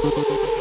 t h a n